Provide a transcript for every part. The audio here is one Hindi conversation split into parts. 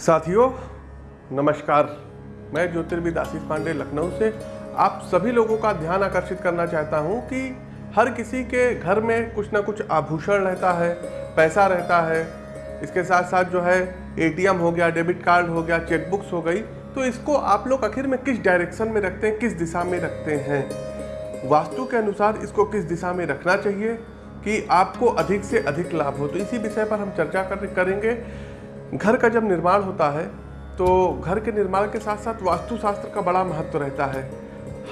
साथियों नमस्कार। मैं ज्योतिर्विद आशीष पांडे लखनऊ से। आप सभी लोगों का ध्यान आकर्षित करना चाहता हूँ कि हर किसी के घर में कुछ ना कुछ आभूषण रहता है पैसा रहता है। इसके साथ साथ जो है एटीएम हो गया डेबिट कार्ड हो गया चेकबुक्स हो गई। तो इसको आप लोग आखिर में किस डायरेक्शन में रखते हैं किस दिशा में रखते हैं? वास्तु के अनुसार इसको किस दिशा में रखना चाहिए कि आपको अधिक से अधिक लाभ हो? तो इसी विषय पर हम चर्चा कर, करेंगे। घर का जब निर्माण होता है तो घर के निर्माण के साथ साथ वास्तुशास्त्र का बड़ा महत्व रहता है।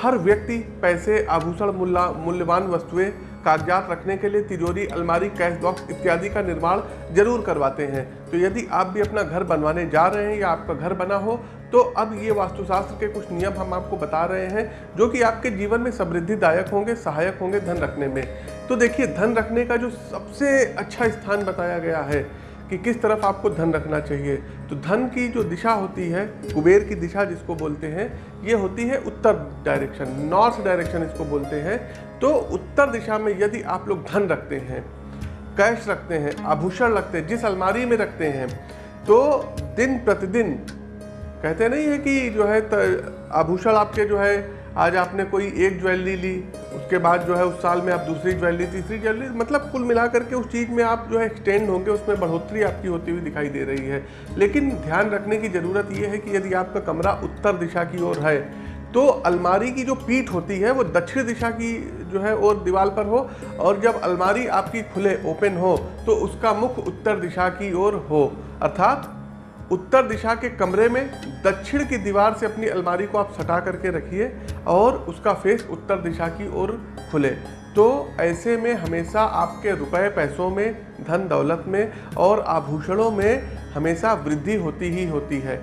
हर व्यक्ति पैसे, आभूषण मूल्य मूल्यवान वस्तुएँ, कागजात रखने के लिए तिजोरी, अलमारी, कैश बॉक्स इत्यादि का निर्माण ज़रूर करवाते हैं। तो यदि आप भी अपना घर बनवाने जा रहे हैं या आपका घर बना हो तो अब ये वास्तुशास्त्र के कुछ नियम हम आपको बता रहे हैं, जो कि आपके जीवन में समृद्धिदायक होंगे, सहायक होंगे धन रखने में। तो देखिए, धन रखने का जो सबसे अच्छा स्थान बताया गया है कि किस तरफ़ आपको धन रखना चाहिए। तो धन की जो दिशा होती है, कुबेर की दिशा जिसको बोलते हैं, ये होती है उत्तर डायरेक्शन नॉर्थ डायरेक्शन इसको बोलते हैं। तो उत्तर दिशा में यदि आप लोग धन रखते हैं कैश रखते हैं, आभूषण रखते हैं, जिस अलमारी में रखते हैं तो दिन प्रतिदिन, कहते नहीं है कि जो है आभूषण आपके जो है, आज आपने कोई एक ज्वेलरी ली उसके बाद जो है उस साल में आप दूसरी ज्वेलरी, तीसरी ज्वेलरी मतलब कुल मिला करके उस चीज़ में आप जो है एक्सटेंड होंगे, उसमें बढ़ोतरी आपकी होती हुई दिखाई दे रही है। लेकिन ध्यान रखने की ज़रूरत यह है कि यदि आपका कमरा उत्तर दिशा की ओर है तो अलमारी की जो पीठ होती है, वो दक्षिण दिशा की जो है और दीवार पर हो, और जब अलमारी आपकी खुले ओपन हो तो उसका मुख उत्तर दिशा की ओर हो, अर्थात उत्तर दिशा के कमरे में दक्षिण की दीवार से अपनी अलमारी को आप सटा करके रखिए और उसका फेस उत्तर दिशा की ओर खुले। तो ऐसे में हमेशा आपके रुपए पैसों में, धन दौलत में और आभूषणों में हमेशा वृद्धि होती ही होती है।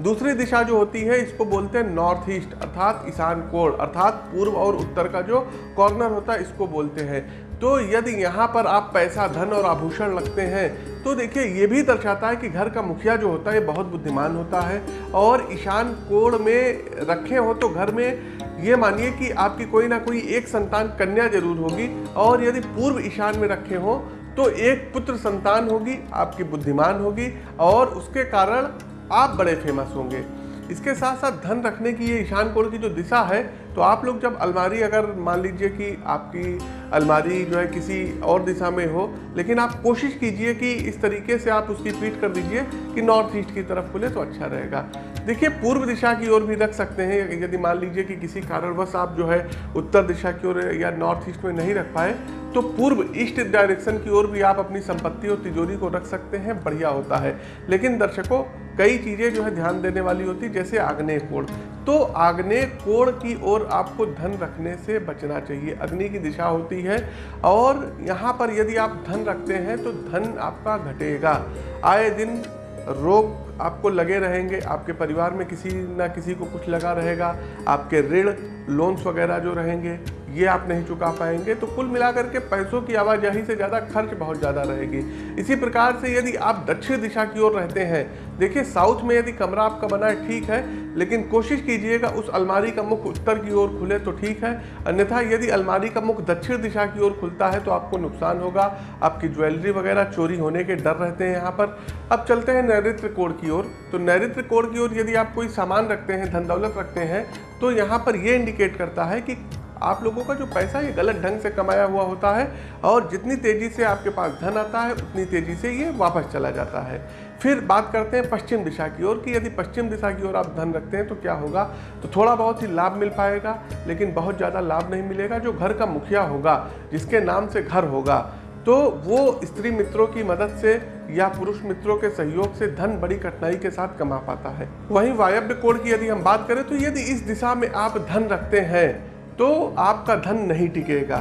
दूसरी दिशा जो होती है, इसको बोलते हैं नॉर्थ ईस्ट अर्थात ईशान कोण, अर्थात पूर्व और उत्तर का जो कॉर्नर होता है, इसको बोलते हैं। तो यदि यहाँ पर आप पैसा, धन और आभूषण लगते हैं तो देखिए, ये भी दर्शाता है कि घर का मुखिया जो होता है बहुत बुद्धिमान होता है। और ईशान कोण में रखे हो तो घर में ये मानिए कि आपकी कोई ना कोई एक संतान कन्या ज़रूर होगी। और यदि पूर्व ईशान में रखे हो तो एक पुत्र संतान होगी, आपकी बुद्धिमान होगी। और उसके कारण आप बड़े फ़ेमस होंगे। इसके साथ साथ धन रखने की ये ईशान कोण की जो दिशा है तो आप लोग जब अलमारी अगर मान लीजिए कि आपकी अलमारी जो है किसी और दिशा में हो, लेकिन आप कोशिश कीजिए कि इस तरीके से आप उसकी पीट कर दीजिए कि नॉर्थ ईस्ट की तरफ़ खुले तो अच्छा रहेगा। देखिए, पूर्व दिशा की ओर भी रख सकते हैं, यदि मान लीजिए कि किसी कारणवश आप जो है उत्तर दिशा की ओर या नॉर्थ ईस्ट में नहीं रख पाए तो पूर्व ईस्ट डायरेक्शन की ओर भी आप अपनी संपत्ति और तिजोरी को रख सकते हैं, बढ़िया होता है। लेकिन दर्शकों, कई चीज़ें जो है ध्यान देने वाली होती, जैसे आग्नेय कोण। तो आग्नेय कोण की ओर आपको धन रखने से बचना चाहिए, अग्नि की दिशा होती है, और यहाँ पर यदि आप धन रखते हैं तो धन आपका घटेगा। आए दिन रोग आपको लगे रहेंगे, आपके परिवार में किसी ना किसी को कुछ लगा रहेगा, आपके ऋण लोन्स वगैरह जो रहेंगे ये आप नहीं चुका पाएँगे तो कुल मिलाकर के पैसों की आवाजाही से ज़्यादा खर्च बहुत ज़्यादा रहेगी। इसी प्रकार से यदि आप दक्षिण दिशा की ओर रहते हैं, देखिए साउथ में यदि कमरा आपका बना है, ठीक है, लेकिन कोशिश कीजिएगा उस अलमारी का मुख उत्तर की ओर खुले तो ठीक है, अन्यथा यदि अलमारी का मुख दक्षिण दिशा की ओर खुलता है तो आपको नुकसान होगा, आपकी ज्वेलरी वगैरह चोरी होने के डर रहते हैं यहाँ पर। अब चलते हैं नैरित्र कोड की ओर। तो नैरित्र कोड की ओर यदि आप कोई सामान रखते हैं, धन दौलत रखते हैं तो यहाँ पर ये इंडिकेट करता है कि आप लोगों का जो पैसा ये गलत ढंग से कमाया हुआ होता है और जितनी तेज़ी से आपके पास धन आता है, उतनी तेज़ी से ये वापस चला जाता है। फिर बात करते हैं पश्चिम दिशा की ओर कि यदि पश्चिम दिशा की ओर आप धन रखते हैं तो क्या होगा? तो थोड़ा बहुत ही लाभ मिल पाएगा, लेकिन बहुत ज़्यादा लाभ नहीं मिलेगा जो घर का मुखिया होगा, जिसके नाम से घर होगा। तो वो स्त्री मित्रों की मदद से या पुरुष मित्रों के सहयोग से धन बड़ी कठिनाई के साथ कमा पाता है। वहीं वायव्य कोण की यदि हम बात करें तो यदि इस दिशा में आप धन रखते हैं तो आपका धन नहीं टिकेगा।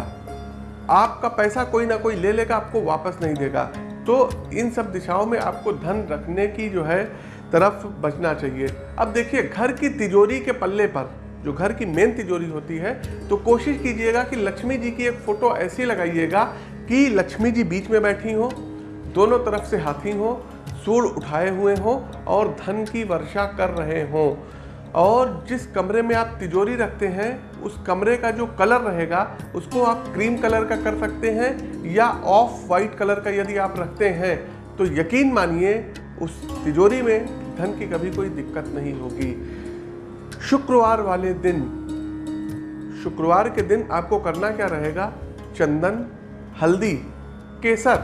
आपका पैसा कोई ना कोई ले लेगा, आपको वापस नहीं देगा। तो इन सब दिशाओं में आपको धन रखने की जो है तरफ़ बचना चाहिए। अब देखिए, घर की तिजोरी के पल्ले पर, जो घर की मेन तिजोरी होती है तो कोशिश कीजिएगा कि लक्ष्मी जी की एक फ़ोटो ऐसी लगाइएगा कि लक्ष्मी जी बीच में बैठी हो, दोनों तरफ़ से हाथी हो, सूर उठाए हुए हों और धन की वर्षा कर रहे हों। और जिस कमरे में आप तिजोरी रखते हैं, उस कमरे का जो कलर रहेगा, उसको आप क्रीम कलर का कर सकते हैं या ऑफ़ वाइट कलर का यदि आप रखते हैं तो यकीन मानिए, उस तिजोरी में धन की कभी कोई दिक्कत नहीं होगी। शुक्रवार वाले दिन, शुक्रवार के दिन आपको करना क्या रहेगा? चंदन, हल्दी, केसर,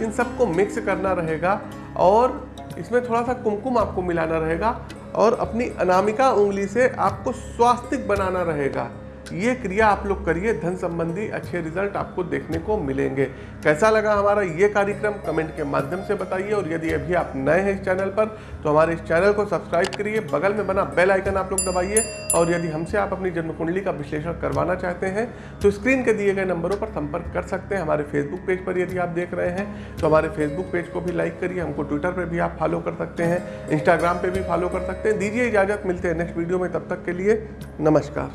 इन सबको मिक्स करना रहेगा और इसमें थोड़ा सा कुमकुम आपको मिलाना रहेगा। और अपनी अनामिका उंगली से आपको स्वास्तिक बनाना रहेगा। ये क्रिया आप लोग करिए, धन संबंधी अच्छे रिज़ल्ट आपको देखने को मिलेंगे। कैसा लगा हमारा ये कार्यक्रम? कमेंट के माध्यम से बताइए और यदि अभी आप नए हैं इस चैनल पर तो हमारे इस चैनल को सब्सक्राइब करिए, बगल में बना बेल आइकन आप लोग दबाइए और यदि हमसे आप अपनी जन्म कुंडली का विश्लेषण करवाना चाहते हैं तो स्क्रीन के दिए गए नंबरों पर संपर्क कर सकते हैं। हमारे फेसबुक पेज पर यदि आप देख रहे हैं तो हमारे फेसबुक पेज को भी लाइक करिए, हमको ट्विटर पर भी आप फॉलो कर सकते हैं इंस्टाग्राम पर भी फॉलो कर सकते हैं। दीजिए इजाज़त, मिलते हैं नेक्स्ट वीडियो में, तब तक के लिए नमस्कार।